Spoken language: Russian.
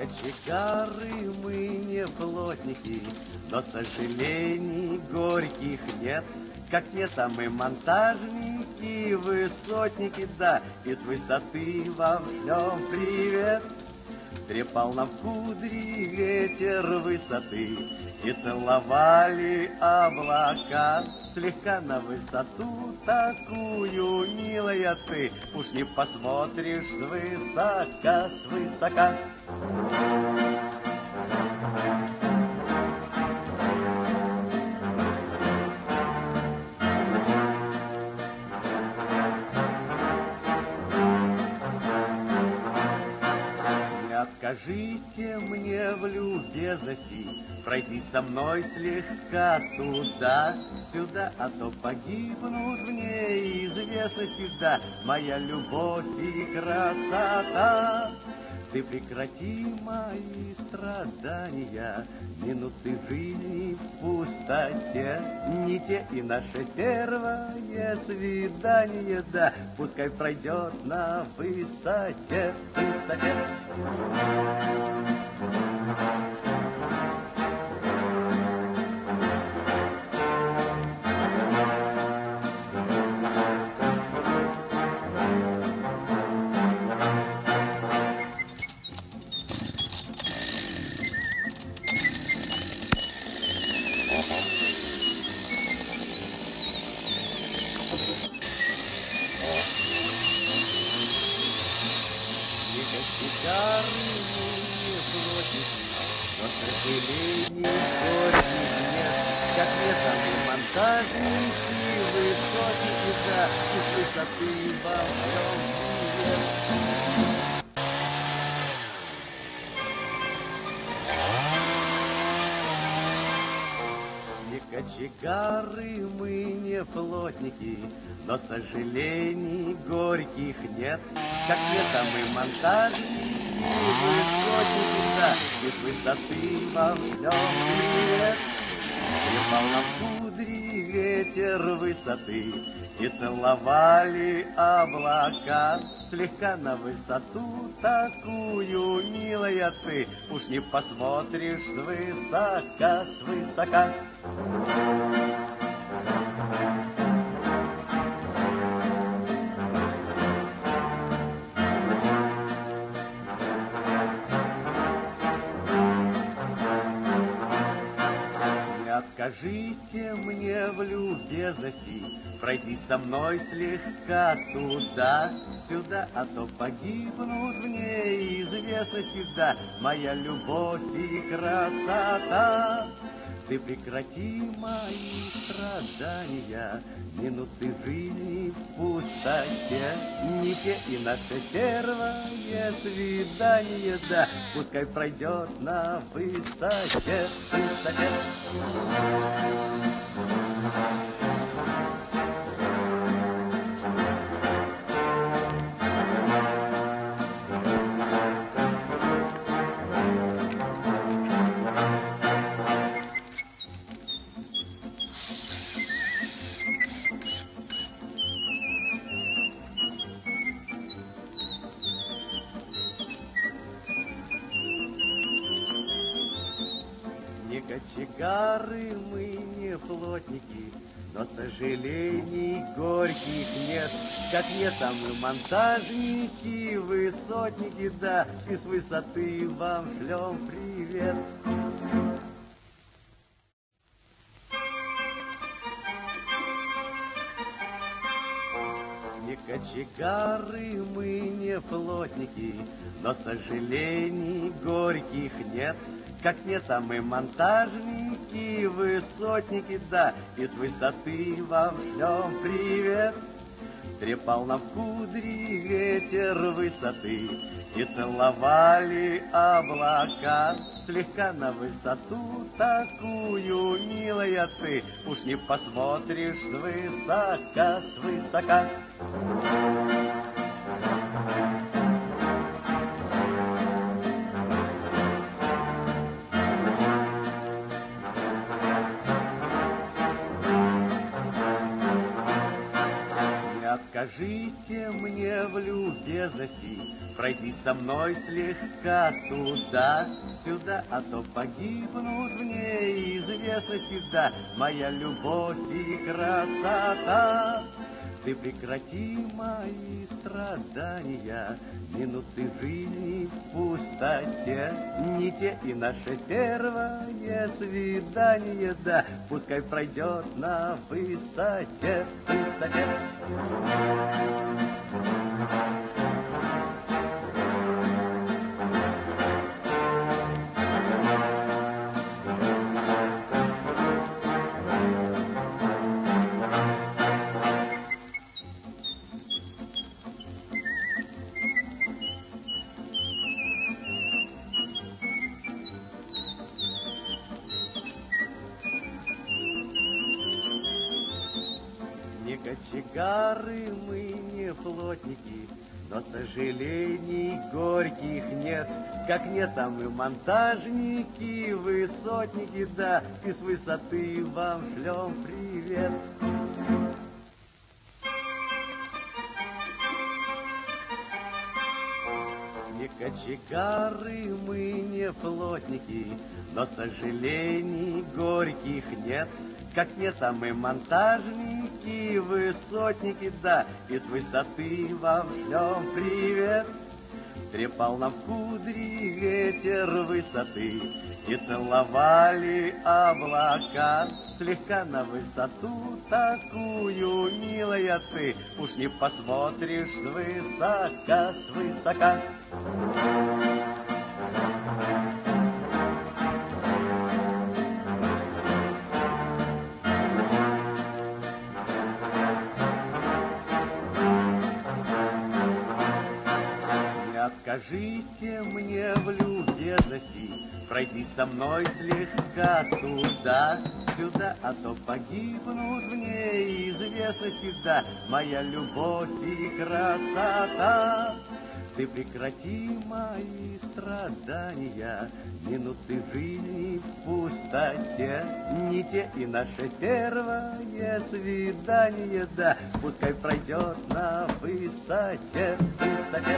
кочегары, мы не плотники, но сожалений горьких нет. Как нет, а мы монтажники, высотники, да, и с высоты вам шлем привет. Трепал нам кудри ветер высоты И целовали облака Слегка на высоту такую, милая ты. Уж не посмотришь свысока, свысока. Скажите мне в любезности, пройти со мной слегка туда-сюда, а то погибнут в неизвестности, да, моя любовь и красота. Ты прекрати мои страдания, Минуты жизни в пустоте, Не те и наше первое свидание, Да, пускай пройдет на высоте, высоте. Кочегары мы не плотники, но сожалений горьких нет. Как нет, а мы монтажники, высотники, да, и с высоты вам шлем привет. Нам кудри ветер высоты, и целовали облака слегка на высоту такую, милая ты, уж не посмотришь свысока, свысока. Скажите мне в любезности, пройти со мной слегка туда-сюда, а то погибнут в неизвестности, да, моя любовь и красота. Ты прекрати мои страдания, Минуты жизни в пустоте. Не те и наше первое свидание, да, Пускай пройдет на высоте, высоте. Кочегары мы не плотники, но сожалений горьких нет. Как нет, а мы монтажники, высотники, да, и с высоты вам шлем привет. Не кочегары мы не плотники, но сожалений горьких нет. Как нет, а мы монтажники, высотники, да, и с высоты вам шлем привет. Трепал нам кудри ветер высоты, и целовали облака слегка на высоту такую, милая ты, уж не посмотришь свысока, свысока. Откажите мне в любезности Пройти со мной слегка туда-сюда, А то погибнут в неизвестности, да, Моя любовь и красота. Ты прекрати мои страдания, Минуты жизни в пустоте, Не те и наше первое свидание, Да, пускай пройдет на высоте, высоте. Кочегары мы не плотники, но сожалений горьких нет, как нет там и монтажники, высотники, да, и с высоты вам шлем привет. Не кочегары мы, не плотники, но сожалений горьких нет, как там и монтажники, высотники, да, и с высоты вам шлем привет. Трепал нам кудри ветер высоты, И целовали облака Слегка на высоту такую, милая ты, Уж не посмотришь свысока, свысока. Скажите мне в любезности, пройти со мной слегка туда-сюда, а то погибнут в неизвестности, да, моя любовь и красота. Ты прекрати мои страдания, минуты жизни в пустоте, не те и наше первое свидание, да, пускай пройдет на высоте, высоте.